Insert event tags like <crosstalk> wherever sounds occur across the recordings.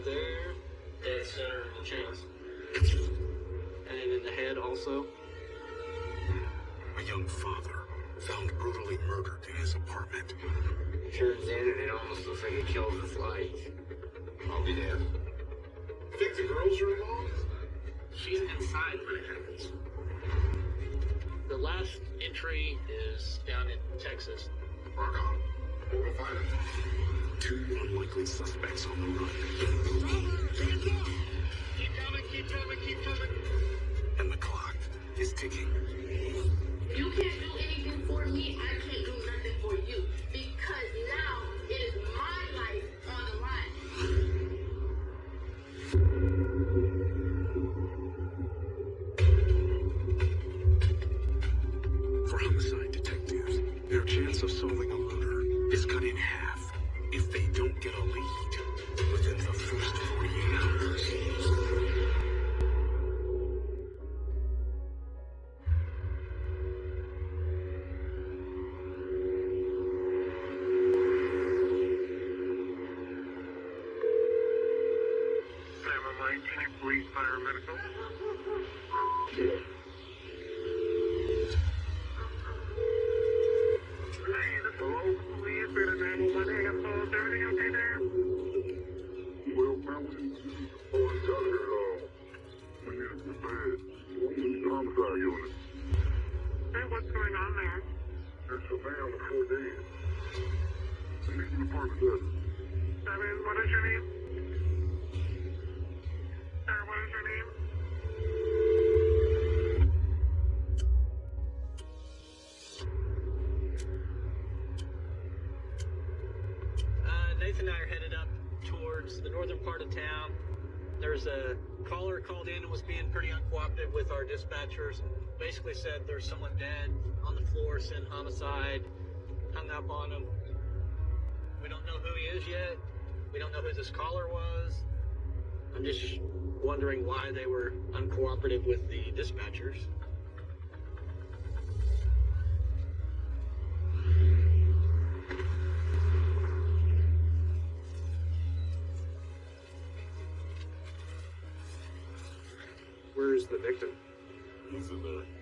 right there, dead center of the chest. And then in the head also. A young father found brutally murdered in his apartment. Turns in and it almost looks like it kills the flies. I'll be damned. Think the girls are involved? She's inside when it happens. The last entry is down in Texas. Rock on. We'll go find. Two unlikely suspects on the run. Keep coming, keep coming, keep coming. And the clock is ticking. You can't Police our dispatchers. Basically said there's someone dead on the floor, sent homicide, hung up on him. We don't know who he is yet. We don't know who this caller was. I'm just wondering why they were uncooperative with the dispatchers. Where's the victim? He's in there.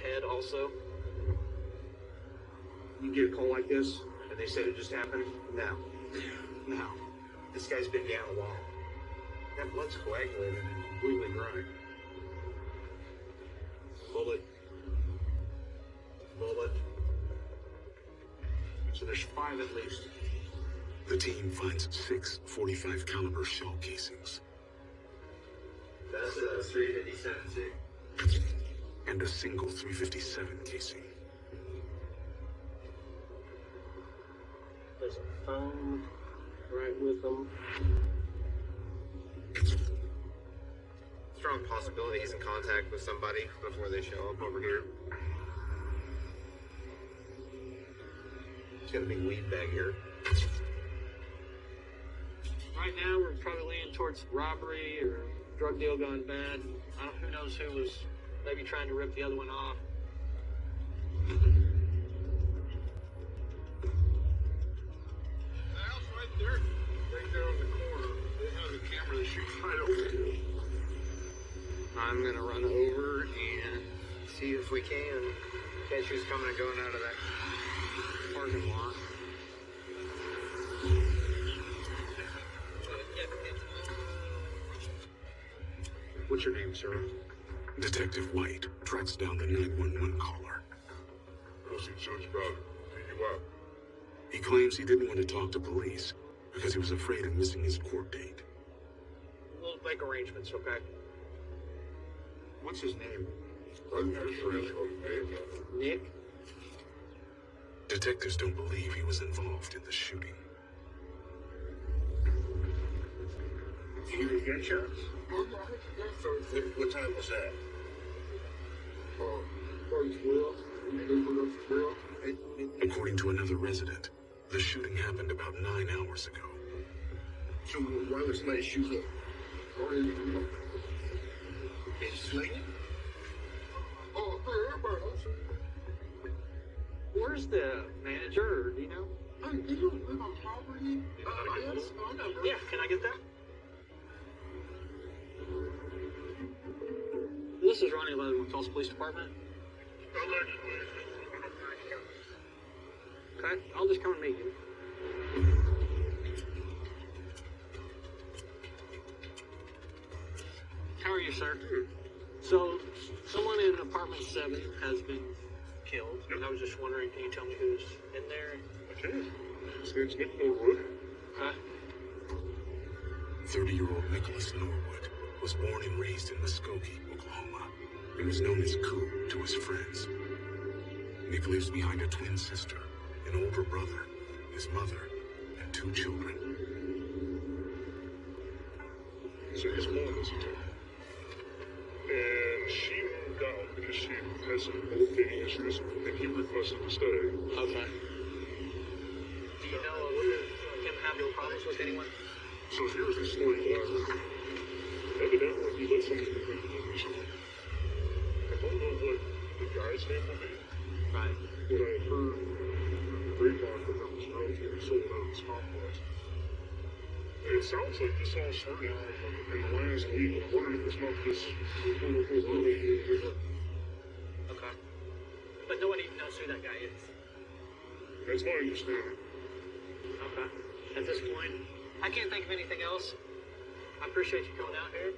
And then in the head also. You get a call like this, and they said it just happened? No. No. This guy's been down a while. That blood's coagulated and completely dry. Bullet. Bullet. So there's five at least. The team finds six 45 caliber shell casings That's a 357 sig. And a single 357 casing. There's a phone right with them. Strong possibility he's in contact with somebody before they show up over here. He's got a big weed bag here. Right now, we're probably leaning towards robbery or drug deal gone bad. I don't, who knows who was maybe trying to rip the other one off. I'm gonna run over and see if we can catch who's coming and going out of that parking lot. What's your name, sir? Detective White tracks down the 911 caller. What's he judge about? Take you out. He claims he didn't want to talk to police because he was afraid of missing his court date. We'll make arrangements, okay? What's his name? I'm not sure his name. Nick? Detectives don't believe he was involved in the shooting. Did You hear gunshots? No, I heard the gunshots. What, what time was that? Uh, probably 12. Maybe about 12. It, it, According to another resident, the shooting happened about nine hours ago. so why was somebody shooting? up? Oh, yeah. It's swinging? Oh, man, everybody else. Where's the manager, do you know? Hey, don't live on property? Uh, I had a phone number. Yeah, can I get that? Is Ronnie Leather with Tulsa Police Department. Okay, I'll just come and meet you. How are you, sir? Hmm. So, someone in apartment seven has been killed, and I was just wondering, can you tell me who's in there? Okay. His name's Nick Norwood. Okay. 30 year old Nicholas Norwood was born and raised in Muskogee, Oklahoma, and was known as Coop to his friends. Nick lives behind a twin sister, an older brother, his mother, and two children. So his mom is here. And she moved out because she has some old dating issues, and he requested to stay. Okay. Do you know uh, him having problems with anyone? So here's the story that I heard. Evidently, he let someone come to him recently. I don't know what the guy's name will be, Right. but I heard the that there was outfit that sold out of this complex. It sounds like this all started in the last week. I'm wondering if it's not this quote-unquote early. Okay. But no one even knows who that guy is. That's my understanding. Okay. At this point, I can't think of anything else. I appreciate you coming out here.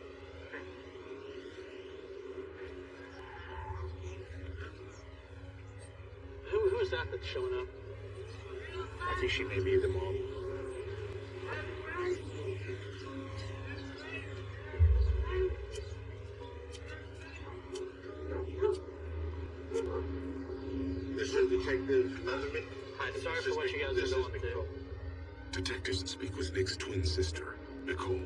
Is that that's showing up? I think she may be the mom. This is Detective Leatherman. Hi, sorry for what you guys This are is going through. Detectives speak with Nick's twin sister, Nicole.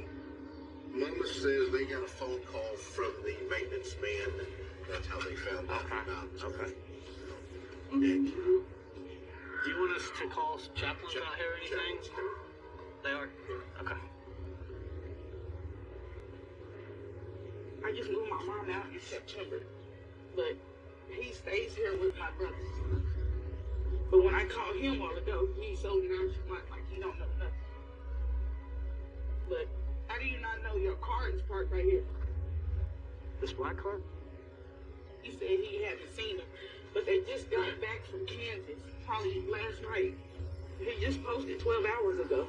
Mama says they got a phone call from the maintenance man. That's how they found out Okay. about it. Okay. Do you want us to call chaplains out here or anything? They are? Okay. I just moved my mom out in September, but he stays here with my brothers. But when I called him a while ago, he's so nonchalant, like he don't know nothing. But how do you not know your car is parked right here? This black car? He said he hadn't seen him, but they just got back from Kansas, probably last night. He just posted 12 hours ago.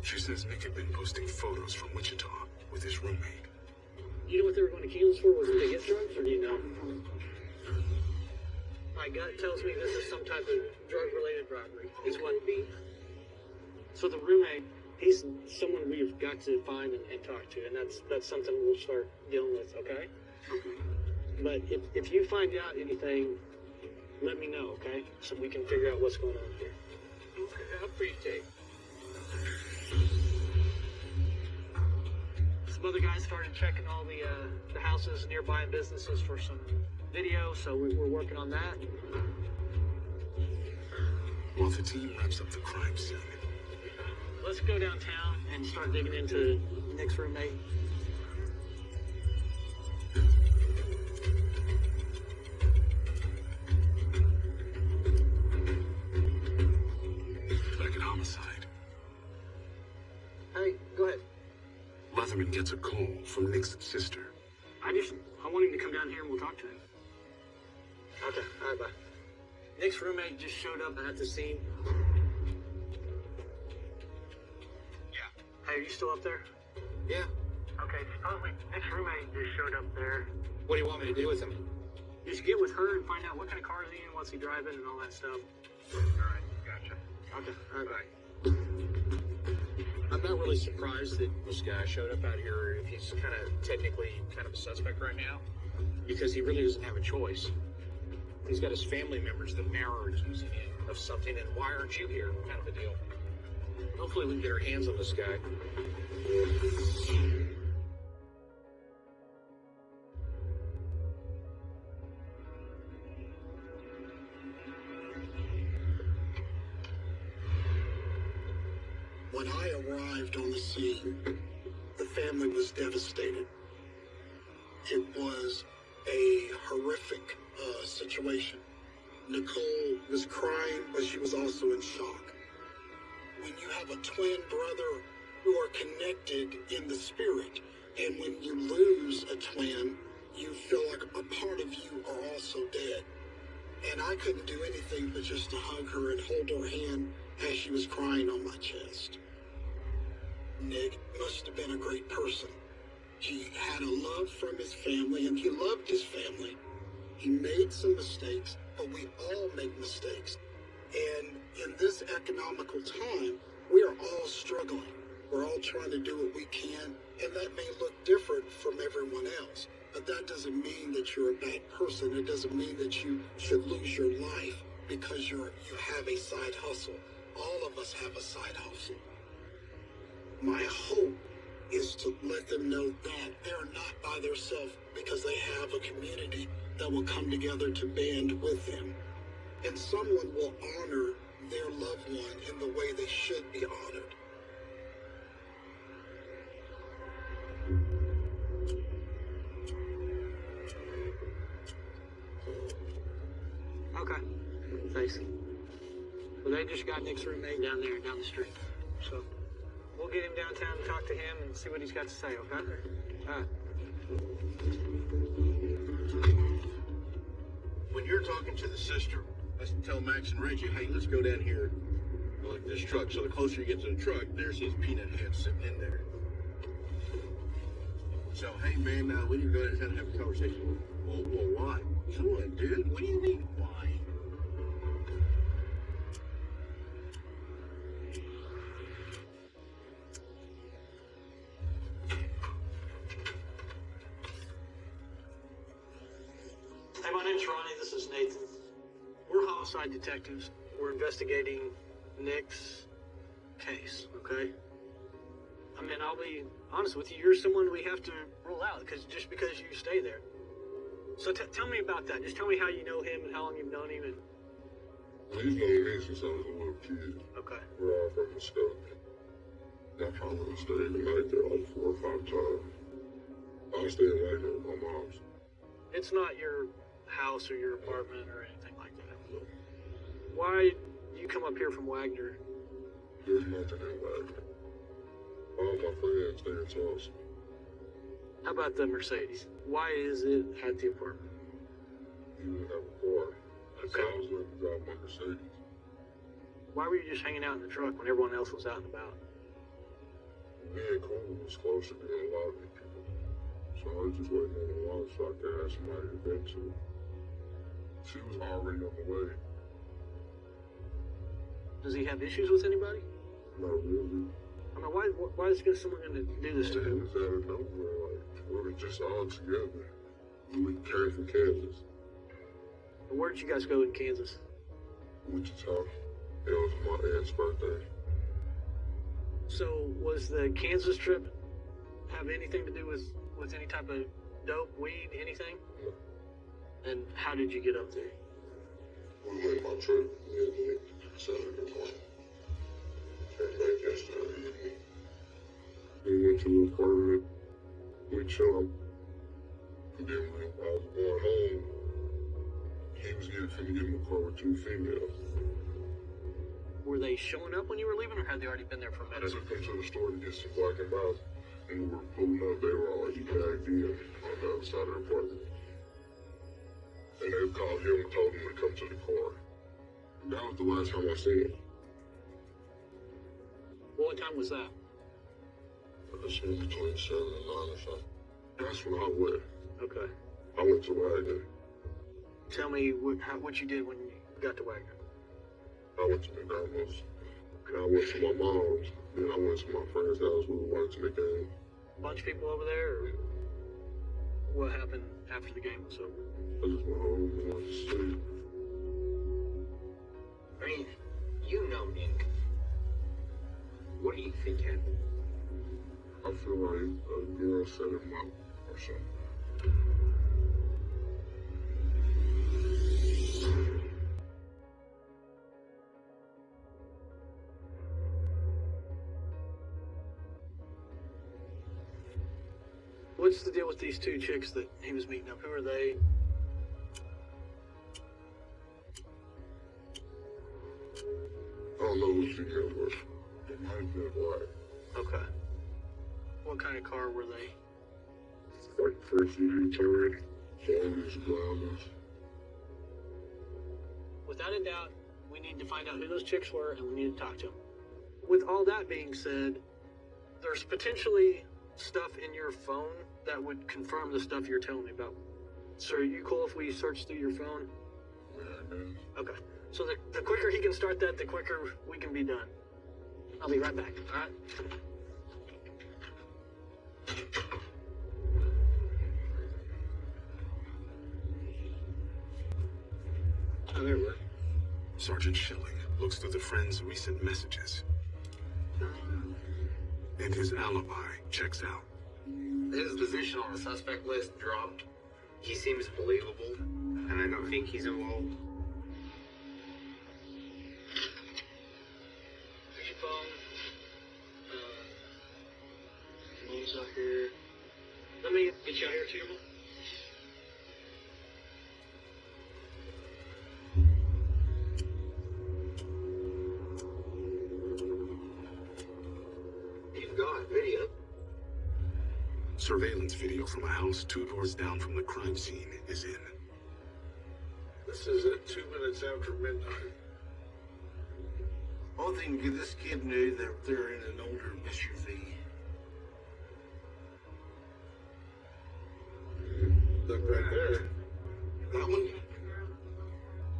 She says Nick had been posting photos from Wichita with his roommate. You know what they were going to Kansas for? Was it to get drugs, or do you know? My gut tells me this is some type of drug-related robbery. Is what. So the roommate, he's someone we've got to find and, and talk to, and that's that's something we'll start dealing with. Okay. But if if you find out anything, let me know. Okay, so we can figure out what's going on here. Okay, I appreciate it. Some other guys started checking all the uh, the houses nearby and businesses for some video, so we, we're working on that. While the team wraps up the crime scene, Let's go downtown and start digging into Nick's roommate. Leatherman gets a call from Nick's sister. I just I want him to come down here and we'll talk to him. Okay, all right, bye. Nick's roommate just showed up at the scene. Yeah. Hey, are you still up there? Yeah. Okay, supposedly Nick's roommate just showed up there. What do you want me to do with him? Just get with her and find out what kind of car is he in, what's he driving, and all that stuff. Alright, gotcha. Okay, all right, bye. I'm not really surprised that this guy showed up out here if he's kind of technically kind of a suspect right now, because he really doesn't have a choice. He's got his family members that now are him of something, and why aren't you here? Kind of a deal. Hopefully, we can get our hands on this guy. On the scene, the family was devastated. It was a horrific uh, situation. Nicole was crying, but she was also in shock. When you have a twin brother who are connected in the spirit, and when you lose a twin, you feel like a part of you are also dead. And I couldn't do anything but just to hug her and hold her hand as she was crying on my chest. Nick must have been a great person. He had a love from his family and he loved his family. He made some mistakes, but we all make mistakes. And in this economical time, we are all struggling. We're all trying to do what we can, and that may look different from everyone else. But that doesn't mean that you're a bad person. It doesn't mean that you should lose your life because you're you have a side hustle. All of us have a side hustle. My hope is to let them know that they're not by themselves because they have a community that will come together to band with them. And someone will honor their loved one in the way they should be honored. Okay. Thanks. Well, they just got Nick's roommate down there, down the street. So we'll get him downtown and talk to him and see what he's got to say, okay? All right. When you're talking to the sister, let's tell Max and Reggie, hey, let's go down here, like this truck. So the closer you get to the truck, there's his peanut head sitting in there. So, hey, man, uh, we need to go downtown and have a conversation. Well, well, why? Come on, dude. What do you mean, detectives. We're investigating Nick's case, okay? I mean, I'll be honest with you. You're someone we have to rule out because just because you stay there. So t- tell me about that. Just tell me how you know him and how long you've known him. And He's known me since I was a little kid. okay, We're all from the Muskogee. I probably stayed the night there like four or five times. I stayed away there with my mom's. it's not your house or your apartment or anything. Why you come up here from Wagoner? There's nothing in Wagoner. All my friends stay in Tulsa. How about the Mercedes? Why is it at the apartment? You didn't have a car. So I was letting him drive my Mercedes. Why were you just hanging out in the truck when everyone else was out and about? Me and Cole was closer than a lot of people. So I was just waiting on the launch so I could have somebody to vent to. She was already on the way. Does he have issues with anybody? Not really. I mean, why why is someone going to do this to him? was out of nowhere. Like, we were just all together. We came from Kansas. And Where'd you guys go in Kansas? Wichita. It was my aunt's birthday. So was the Kansas trip have anything to do with with any type of dope, weed, anything? No. And how did you get up there? We made my trip Saturday went to the apartment. We chilled. And then when I was going home, he was getting finna get in the car with two females. Were they showing up when you were leaving, or had they already been there for a minute? took them to the store to get some Black and Milds. And we were pulling up, they were already bagged in on the other side of the apartment. And they called him and told him to come to the car. That was the last time I seen him. What time was that? I seen him between 7 and 9 or something. That's when I went. Okay. I went to Wagoner. Tell me what how, what you did when you got to Wagoner. I went to McDonald's. And I went to my mom's. Then I went to my friend's house. We were watching the game. bunch of people over there, or what happened after the game was over? I just went home and went to sleep. Are mean, you know Nick. What do you think happened? I feel like a girl set him up or something. What's the deal with these two chicks that he was meeting up? Who are they? I don't know what but it might be black. Okay. What kind of car were they? Like first always grounders. Without a doubt, we need to find out who those chicks were and we need to talk to them. With all that being said, there's potentially stuff in your phone that would confirm the stuff you're telling me about. So are you cool if we search through your phone? Uh, okay. So the, the quicker he can start that, the quicker we can be done. I'll be right back. All right. Oh, there were. Sergeant Schilling looks through the friend's recent messages. And his alibi checks out. His position on the suspect list dropped. He seems believable, and I don't think he's involved. There's your phone. Uh, mom's out here. Let me get you out here too, You've got video. Surveillance video from a house two doors down from the crime scene is in. Is at two minutes after midnight. Only thing this kid knew that they're in an older SUV. Look right there. That one?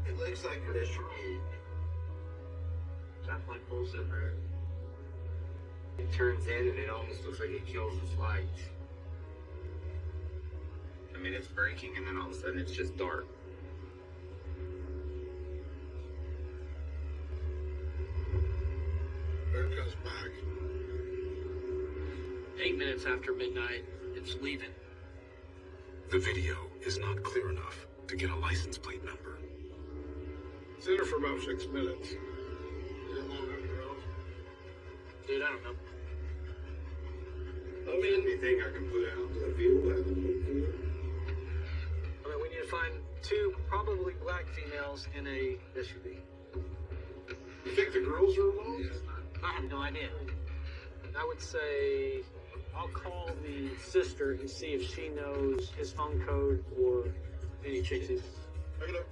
It looks like an SUV. Definitely pulls it right. It turns in and it almost looks like it kills its lights. I mean, it's braking and then all of a sudden it's just dark. There comes back. Eight minutes after midnight, it's leaving. The video is not clear enough to get a license plate number. It's in there for about six minutes. Is it long enough to? Dude, I don't know. I mean, anything I can put out to the field, I can look for. I mean, we need to find two probably black females in a SUV. You think the girls are involved? I have no idea. I would say I'll call the sister and see if she knows his phone code or any chicks. he's- Pick it up.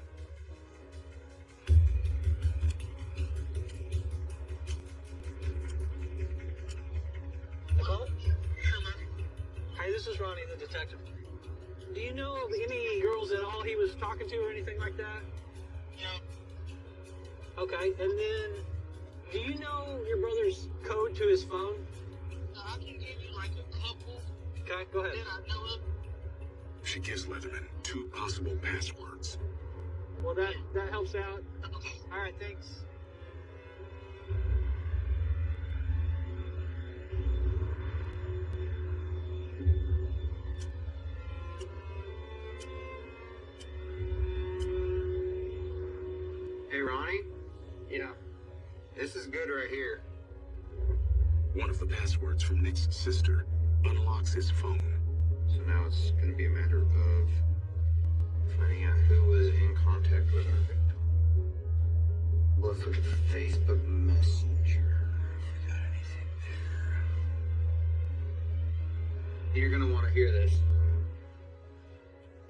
Hello? Hey, this is Ronnie, the detective. Do you know of any girls at all he was talking to or anything like that? Yeah. Okay, and then do you know your brother's code to his phone? Uh, I can give you like a couple Okay, go ahead. that I know of. She gives Leatherman two possible passwords. Well, that that helps out. All right, thanks. Of the passwords from Nick's sister unlocks his phone. So now it's going to be a matter of finding out who was in contact with our victim. Let's look at Facebook Messenger. If we got anything there. You're going to want to hear this.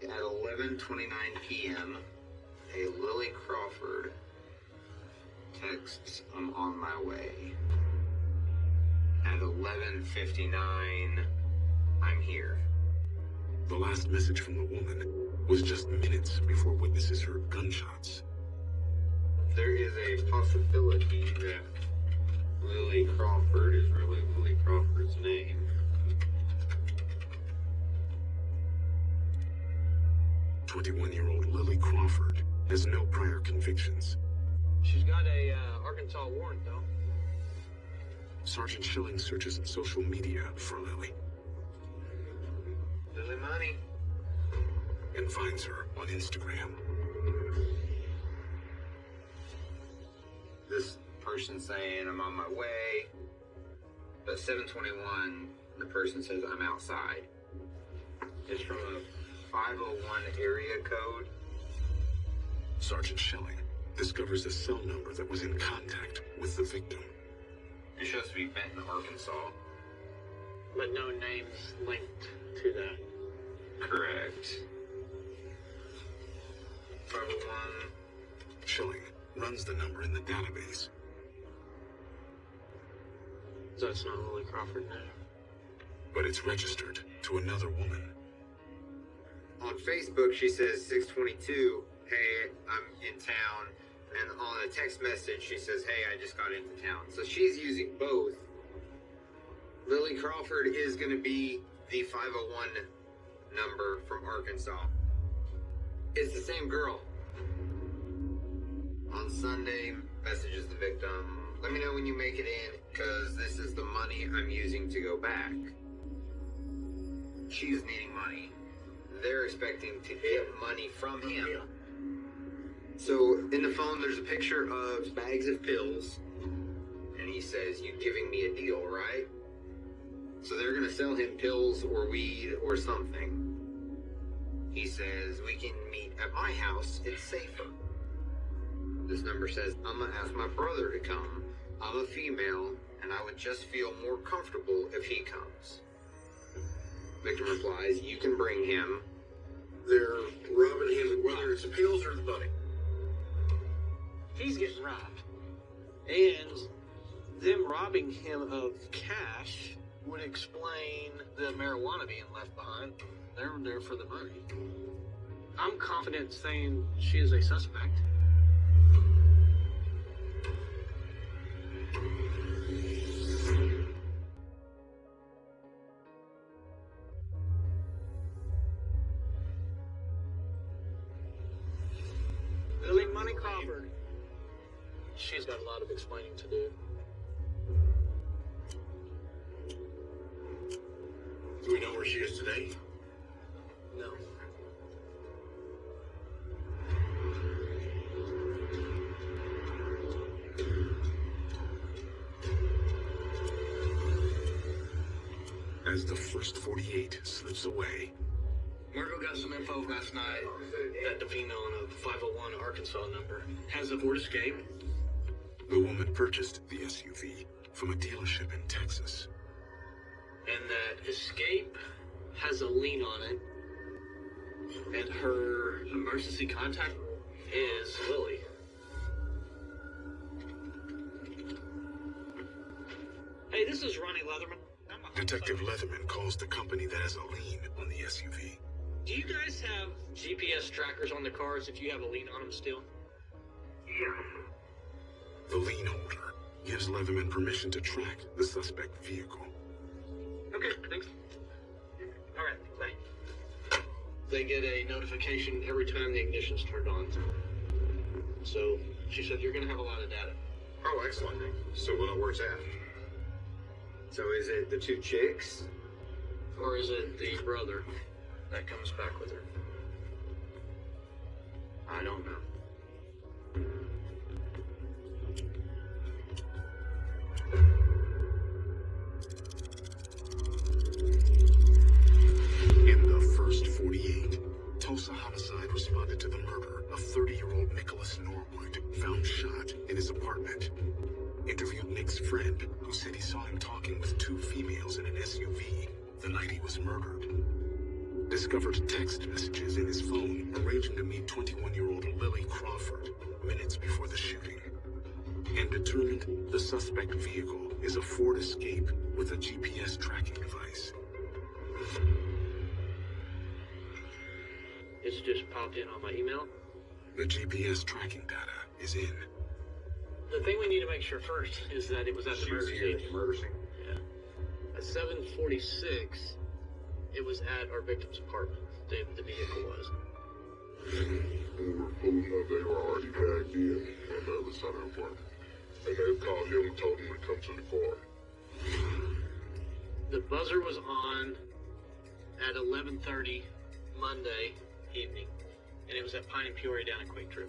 At 11:29 p.m., a Lily Crawford texts, "I'm on my way." At 11:59, I'm here. The last message from the woman was just minutes before witnesses heard gunshots. There is a possibility that Lily Crawford is really Lily Crawford's name. Twenty-one-year-old Lily Crawford has no prior convictions. She's got a uh, Arkansas warrant, though. Sergeant Schilling searches social media for Lily Lily Money. and finds her on Instagram. This person saying I'm on my way. But 721, the person says I'm outside. It's from a 501 area code. Sergeant Schilling discovers a cell number that was in contact with the victim. It shows to be Benton, Arkansas. But no names linked to that. Correct. 501. Schilling runs the number in the database. That's not Lily Crawford now. but it's registered to another woman. On Facebook, she says 622, hey, I'm in town. And on a text message, she says, hey, I just got into town. So she's using both. Lily Crawford is going to be the 501 number from Arkansas. It's the same girl. On Sunday, messages the victim. Let me know when you make it in, because this is the money I'm using to go back. She's needing money. They're expecting to get money from him. So in the phone, there's a picture of bags of pills, and he says, "You giving me a deal, right?" So they're gonna sell him pills or weed or something. He says, "We can meet at my house. It's safer." This number says, "I'm gonna ask my brother to come. I'm a female, and I would just feel more comfortable if he comes." Victim replies, "You can bring him." They're robbing him, whether it's the pills or the money. He's getting robbed. And them robbing him of cash would explain the marijuana being left behind. They're there for the money. I'm confident saying she is a suspect. Explaining to do. Do we know where she is today? No. As the first 48 slips away, Marco got some info last night that the female on a 501 Arkansas number has a Ford Escape. The woman purchased the SUV from a dealership in Texas. and that Escape has a lien on it, and her emergency contact is Lily. Hey, this is Ronnie Leatherman. Detective homicide. Leatherman calls the company that has a lien on the SUV. Do you guys have GPS trackers on the cars if you have a lien on them still? The lien holder gives Leatherman permission to track the suspect vehicle. Okay, thanks. All right, bye. They get a notification every time the ignition's turned on. So she said you're gonna have a lot of data. Oh, excellent. So we'll know where it's at. So is it the two chicks? Or is it the brother that comes back with her? I don't know. It's in on my email. The GPS tracking data is in. The thing we need to make sure first is that it was at the murder here scene. the murder scene. Yeah. At 746, it was at our victim's apartment. The, the vehicle was. We were pulling up, they were already bagged in on the other side of the apartment. And they called him and told him to come to the car. The buzzer was on at 11:30 Monday evening, and it was at Pine and Peoria down at QuikTrip.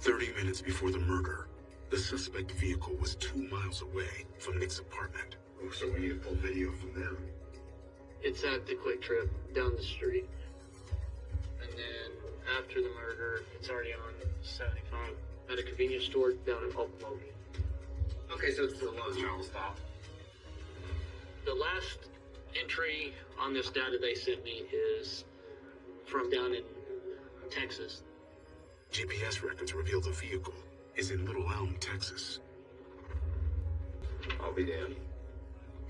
30 minutes before the murder, the suspect vehicle was two miles away from Nick's apartment. Oh, so we need to pull video from them. It's at the QuikTrip down the street, and then after the murder, it's already on 75 at a convenience store down in Oklahoma. Okay, so it's the lowest travel stop. The last entry on this data they sent me is from down in Texas. GPS records reveal the vehicle is in Little Elm, Texas. I'll be damned.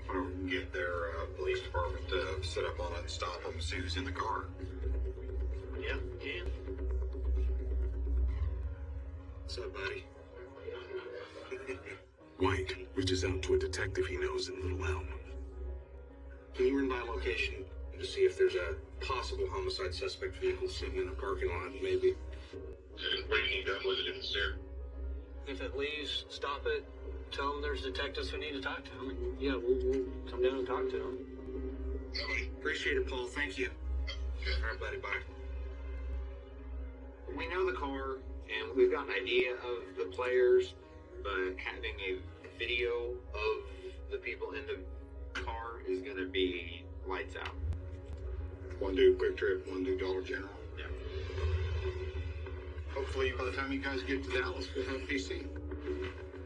Wonder if we can get their uh, police department to set up on it and stop them, see who's in the car. Yeah, can. What's up, buddy? <laughs> White reaches out to a detective he knows in Little Elm. Can you run by a location to see if there's a possible homicide suspect vehicle sitting in a parking lot, maybe? And what do you need done with it if it's there? If it leaves, stop it. Tell them there's detectives who need to talk to them. And yeah, we'll, we'll come down and talk to them. Yeah. Appreciate it, Paul. Thank you. All right, buddy. Bye. We know the car, and we've got an idea of the players, but having a video of the people in the car is going to be lights out. One do QuikTrip, one do Dollar General. Yeah. Hopefully, by the time you guys get to Dallas, we'll have PC.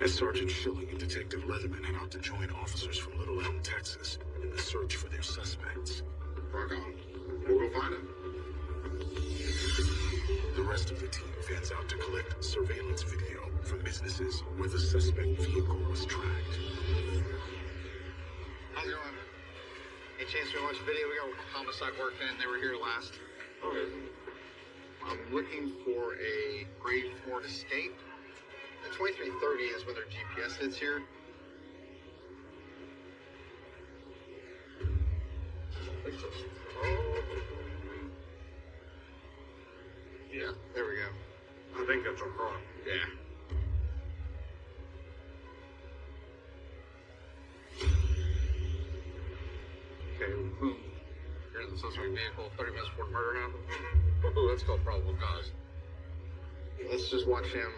As Sergeant Schilling and Detective Leatherman head out to join officers from Little Elm, Texas, in the search for their suspects. Rock on. We'll go find them. The rest of the team fans out to collect surveillance video from businesses where the suspect vehicle was tracked. Chance we watch a video? We got homicide working, and they were here last. I'm looking for a grade Ford Escape. The 2330 is where their GPS hits here. Yeah, there we go. I think that's a car. Yeah. Okay, boom. Here's the suspect vehicle, 30 minutes before the murder happened. Ooh, that's called probable cause. Let's just watch him.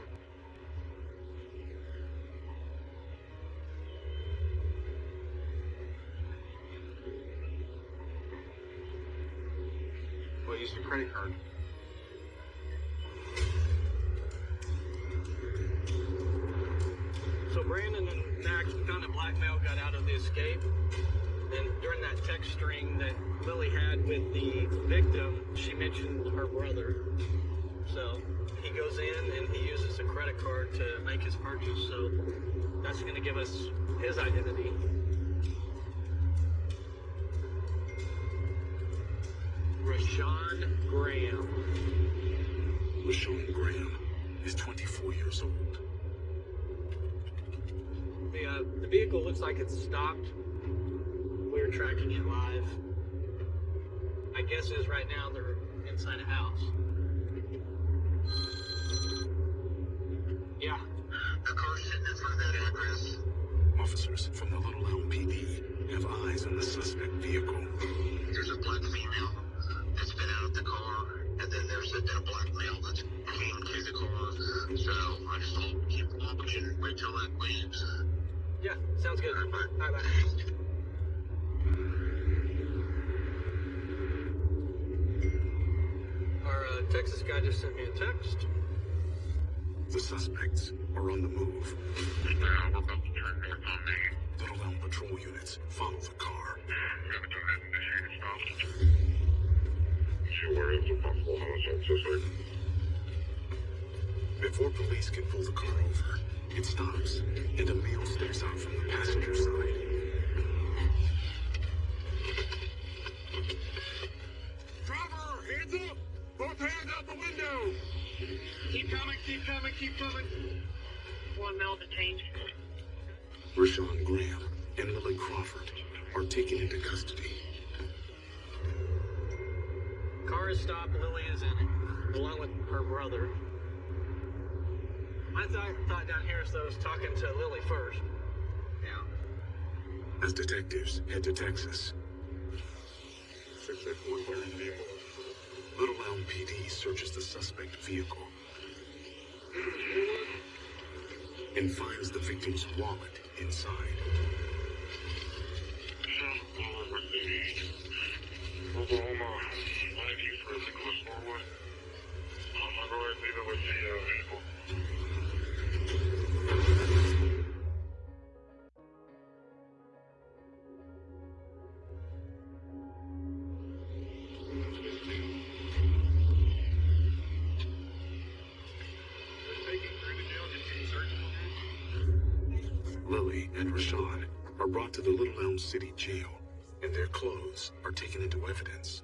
Well, use your credit card. So Brandon and Max found a blackmail got out of the escape. And during that text string that Lily had with the victim, she mentioned her brother. So he goes in and he uses a credit card to make his purchase. So that's going to give us his identity. Rashawn Graham. Rashawn Graham is 24 years old. The, uh, the vehicle looks like it's stopped. We're tracking it live. My guess is right now they're inside a house. Yeah, The car's sitting in front of that address. Officers from the Little Elm PD have eyes on the suspect vehicle. There's a black female that's been out of the car, and then there's a, a black male that's came to the car. So I just told keep watching, wait till it leaves. yeah, sounds good. Bye. Bye bye. Our uh, Texas guy just sent me a text. The suspects are on the move. Yeah, we're about to do it north on me. Little Elm patrol units follow the car. Before police can pull the car over, it stops, and a male steps out from the passenger side. Keep coming, keep coming. One male detained. Rashawn Graham and Lily Crawford are taken into custody. Car is stopped. Lily is in it. along with her brother. I thought, thought down here as though talking to Lily first. Yeah. As detectives head to Texas, Little Elm PD searches the suspect vehicle and finds the victim's wallet inside. Are brought to the Little Elm City jail, and their clothes are taken into evidence.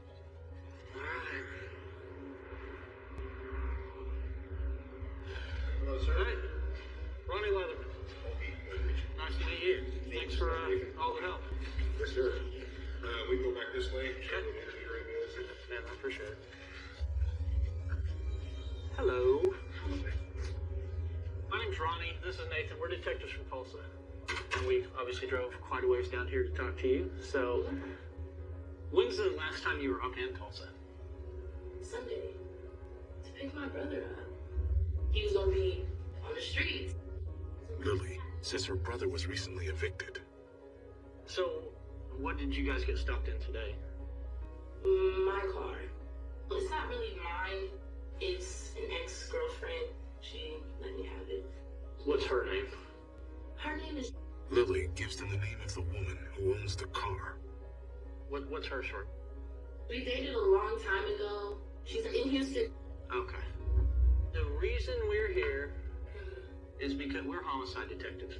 Down here to talk to you. So, when's the last time you were up in Tulsa? Sunday to pick my brother up. He was gonna be on the streets. Lily says her brother was recently evicted. So, what did you guys get stopped in today? My car. It's not really mine. It's an ex-girlfriend. She let me have it. What's her name? Her name is. Lily gives them the name of the woman who owns the car. What, what's her short? We dated a long time ago. She's in Houston. Okay. The reason we're here is because we're homicide detectives.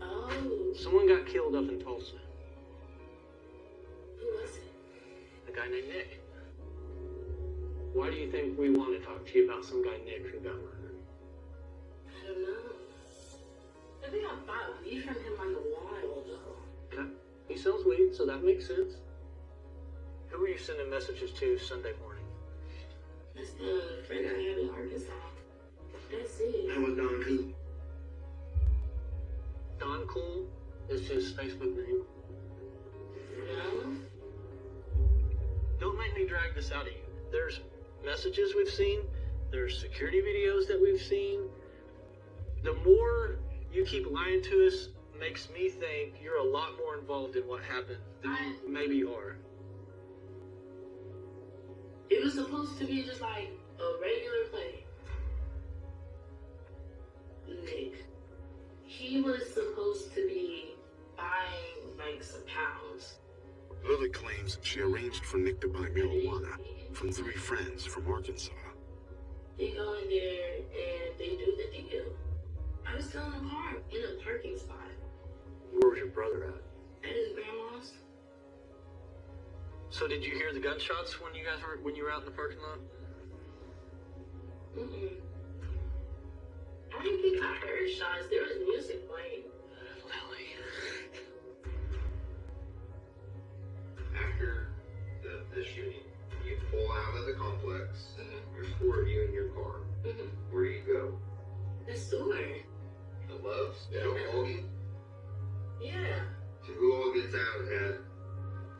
Oh, Someone got killed up in Tulsa. who was it? A guy named Nick. Why do you think we want to talk to you about some guy Nick who got murdered? I don't know. I think I bought weed from him like a while ago. Okay. He sells weed, so that makes sense. Who were you sending messages to Sunday morning? That's the friend I have in Arkansas. That's it. How was Don Cool? Don Cool is his Facebook name. No? Don't make me drag this out of you. There's messages we've seen, there's security videos that we've seen. The more you keep lying to us makes me think you're a lot more involved in what happened than you maybe you are. It was supposed to be just like a regular play. Nick. He was supposed to be buying like some pounds. Lily claims she arranged for Nick to buy marijuana from three friends from Arkansas. They go in there and they do the deal. I was still in the car in a parking spot Where was your brother at? at his grandma's. So did you hear the gunshots when you guys were when you were out in the parking lot? Mm-mm. I didn't think I heard shots. There was music playing. Lily. After the, the shooting, you pull out of the complex. There's four of you in your car. Mm-hmm. Where do you go? The sewer. The Loves? Yeah. Joe Hoagie? Yeah. So who all gets out at?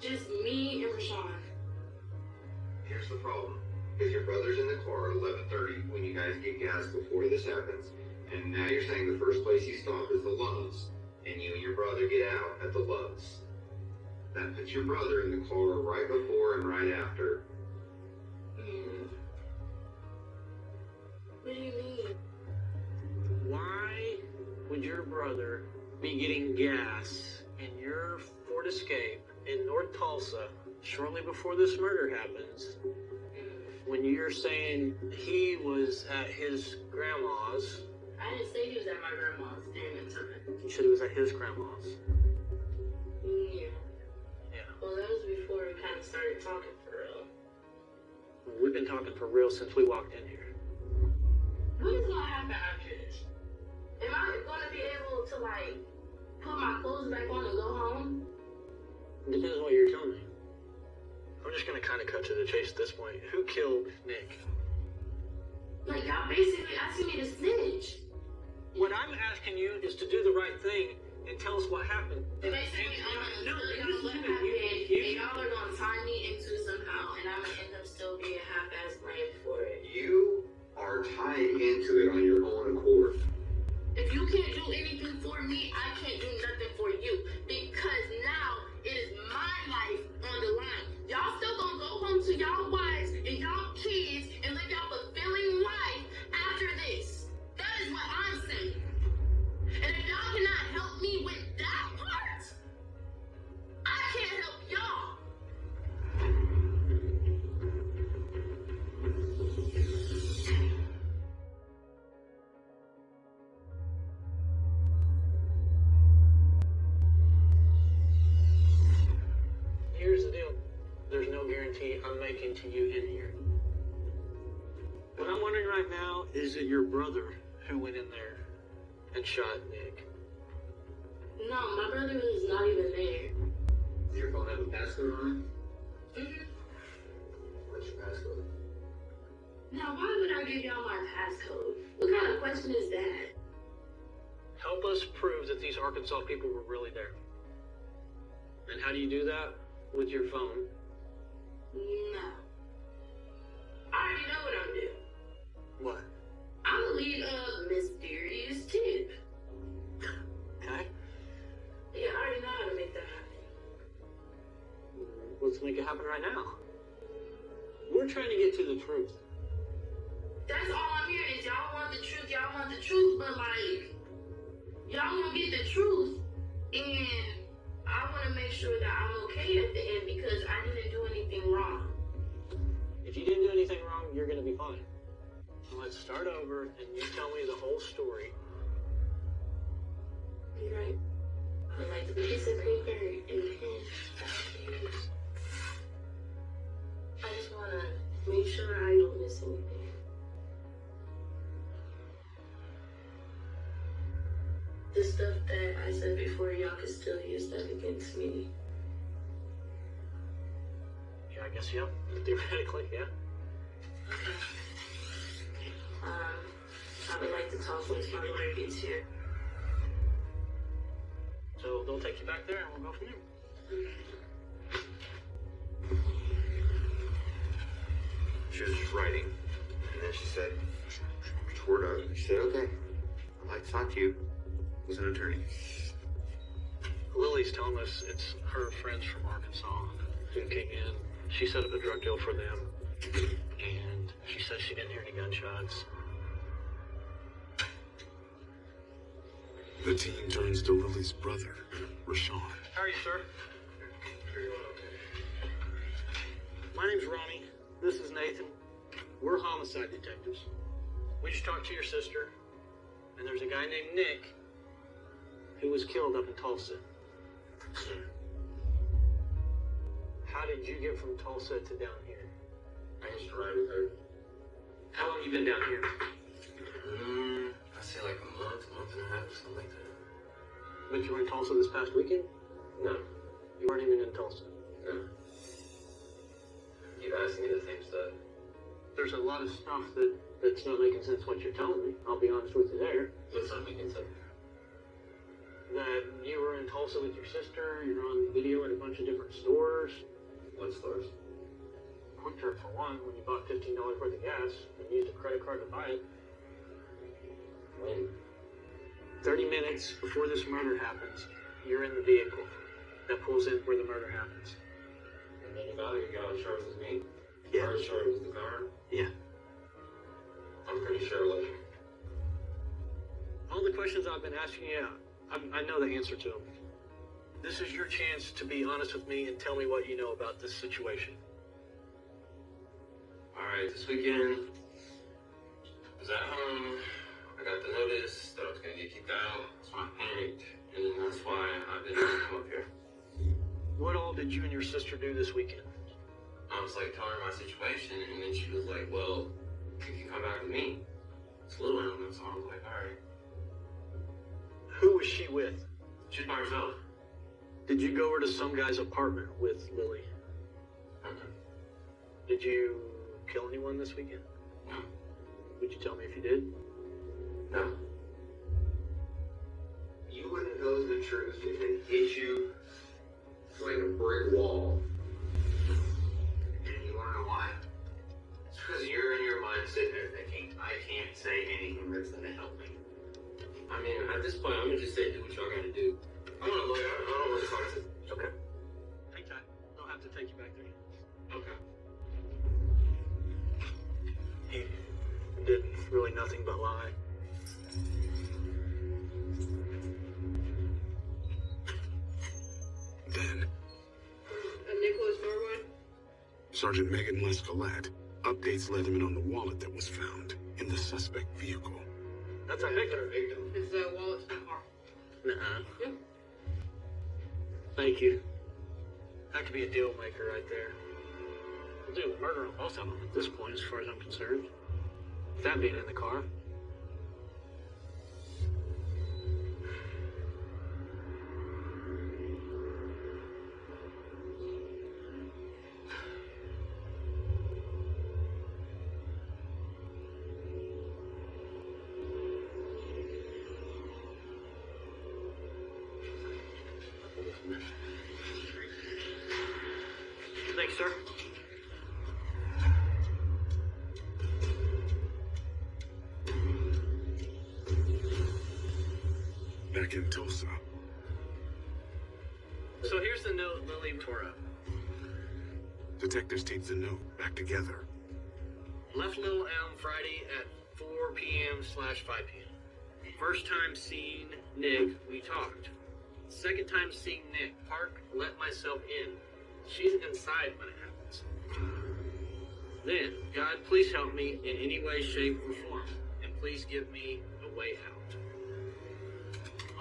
Just me and Rashawn. Here's the problem. Because your brother's in the car at 11.30 when you guys get gas before this happens. And now you're saying the first place you stop is the Loves. And you and your brother get out at the Loves. That puts your brother in the car right before and right after. Mm. What do you mean? Why would your brother be getting gas in your Ford Escape in North Tulsa shortly before this murder happens when you're saying he was at his grandma's? I didn't say he was at my grandma's during that time. You said he was at his grandma's. Yeah. Yeah. Well, that was before we kind of started talking for real. We've been talking for real since we walked in here. What is gonna happen after this? Am I gonna be able to like put my clothes back on and go home? Depends on what you're telling me. I'm just gonna kind of cut to the chase at this point. Who killed Nick? Like y'all basically asking me to snitch. What I'm asking you is to do the right thing and tell us what happened. Basically, I'm no, gonna tell no, y'all what listen to happened, and You- y'all are gonna tie me into somehow, and I'm gonna end up still being half-ass blamed for it. You are tied into it on your own accord. If you can't do anything for me, I can't do nothing for you. Because now it is my life on the line. Y'all still gonna go home to y'all wives is it your brother who went in there and shot Nick? No, my brother was not even there. Does your phone have a passcode on it? Mm-hmm. What's your passcode? Now, why would I give y'all my passcode? What kind of question is that? Help us prove that these Arkansas people were really there. And how do you do that? With your phone. No. I already know what I'm doing. What? I'm gonna lead a mysterious tip. Okay? Yeah, I already know how to make that happen. Let's make it happen right now. We're trying to get to the truth. That's all I'm hearing is y'all want the truth, y'all want the truth, but like, y'all won't get the truth, and I want to make sure that I'm okay at the end because I didn't do anything wrong. If you didn't do anything wrong, you're gonna be fine. Let's start over and you tell me the whole story. You're right. I like the piece of paper and pen I just want to make sure I don't miss anything. The stuff that I said before, y'all could still use that against me. Yeah, I guess, yeah. Theoretically, yeah. Okay. Um, I would like to talk once my lawyer gets here. So they'll take you back there and we'll go from there. She was just writing, and then she said, toward us, she said, okay, I'd like to talk to you as an attorney. Lily's telling us it's her friends from Arkansas who came in. She set up a drug deal for them, and she says she didn't hear any gunshots. The team turns to Lily's brother, Rashawn. How are you, sir? My name's Ronnie. This is Nathan. We're homicide detectives. We just talked to your sister, and there's a guy named Nick who was killed up in Tulsa. <clears throat> How did you get from Tulsa to down here? I used to ride with her. How long you been down here? Mm, Say like a month, month and a half, something like that. But you were in Tulsa this past weekend? No, You weren't even in Tulsa. no. Keep asking me the same stuff. There's a lot of stuff that, that's not making sense what you're telling me. I'll be honest with you there. What's not making sense? That you were in Tulsa with your sister, you're on video at a bunch of different stores. What stores? QuikTrip for one, when you bought $15 worth of gas and used a credit card to buy it. When? 30 minutes before this murder happens, you're in the vehicle that pulls in where the murder happens. And then about it, you got insurance with me? Yeah. Our insurance was the car? Yeah. I'm pretty sure it. All the questions I've been asking you, I, I know the answer to them. This is your chance to be honest with me and tell me what you know about this situation. Alright, this weekend, I was at home. I got the notice that I was gonna get kicked out, so I panicked, and that's why I didn't come up here. What all did you and your sister do this weekend? I was like telling her my situation, and then she was like, "Well, you can come back with me." It's a little early, so I was like, "All right." Who was she with? She's by herself. Did you go over to some guy's apartment with Lily? Okay. Did you kill anyone this weekend? No. Would you tell me if you did? No. You wouldn't know the truth if it hit you like a brick wall. And you wanna know why? It's because you're in your mind sitting there thinking, I can't say anything that's gonna help me. I mean, at this point, I'm gonna just say, do what y'all gotta do. I'm gonna look, I don't want to talk to. Okay. Take time. Don't have to take you back there. Okay. He did really nothing but lie. Sergeant Megan Lescalet updates let him in on the wallet that was found in the suspect vehicle. That's our victim. His uh, wallet's in the car. Nuh-uh. Yeah. Thank you. That could be a deal maker right there. We'll do a murder on both of them at this point, as far as I'm concerned. That being in the car. Sir. Back in Tulsa, So here's the note Lily tore up. detectives tape the note back together. Left Little Elm Friday at 4 p.m. slash 5 p.m. First time seeing Nick, we talked. Second time seeing Nick, park, let myself in. She's inside when it happens. Then, God, please help me in any way, shape, or form, and please give me a way out.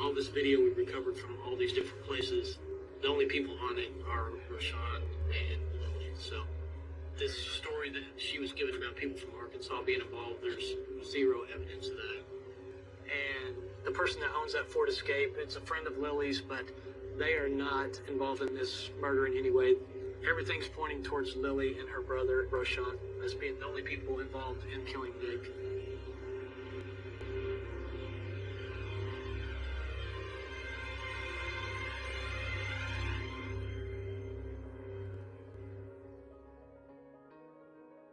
All this video we recovered from all these different places. The only people on it are Rashawn and Lily. So, this story that she was given about people from Arkansas being involved, there's zero evidence of that. And the person that owns that Ford Escape, it's a friend of Lily's, but they are not involved in this murder in any way. Everything's pointing towards Lily and her brother, Rashawn, as being the only people involved in killing Nick.